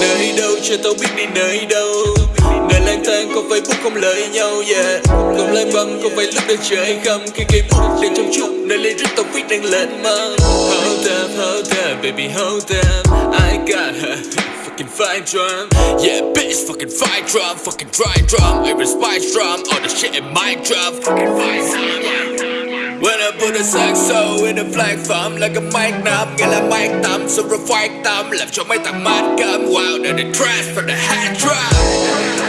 Nơi đâu cho tao biết đi nơi đâu. Nơi lang thang có phải bút không lợi nhau yeah. Không lang băng không phải lúc đang trời khăm Khi cây bút đang trong chút Nơi lấy rít tao viết đang lên măng Hold up, hold up, baby hold up. I got her Fucking fire drum. Yeah bitch fucking fire drum Fucking dry drum. Every spice drum All the shit in my drum. Fucking fire drum på det sagt så in the flag farm Like a mic nam get a mic tam super fight tam Làm your mic thằng mad cam Wow, the trash for the hat drop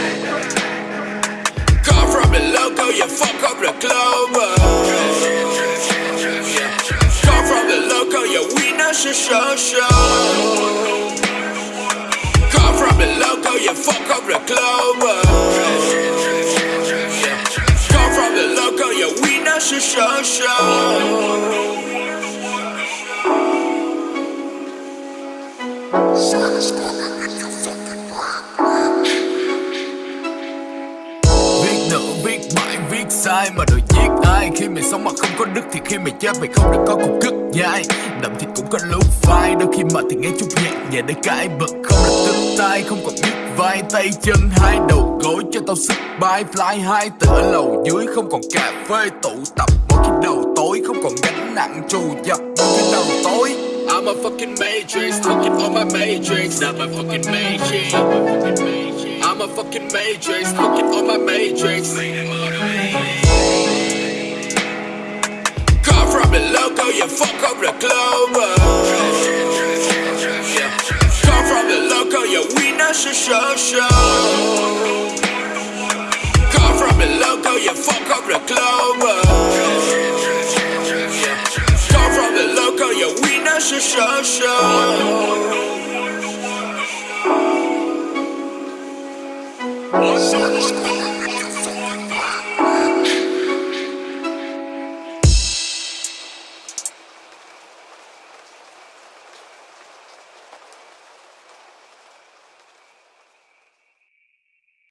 sai mà rồi giết ai? Khi mày sống mà không có đức thì khi mày chết mày không được có cục cất dai Đậm thì cũng có lúc phai, Đôi khi mà thì nghe chút nhẹ nhẹ để cãi bật. Không được tức tay, không còn biết vai tay chân. Hai đầu gối cho tao sức bay, Fly hai tựa lầu dưới, không còn cà phê tụ tập. Mỗi khi trù mỗi khi đầu tối I'm a fucking matrix, talking on my matrix, not my fucking matrix. I'm a fucking matrix, talking on my matrix. Come from the local, you fuck up the global.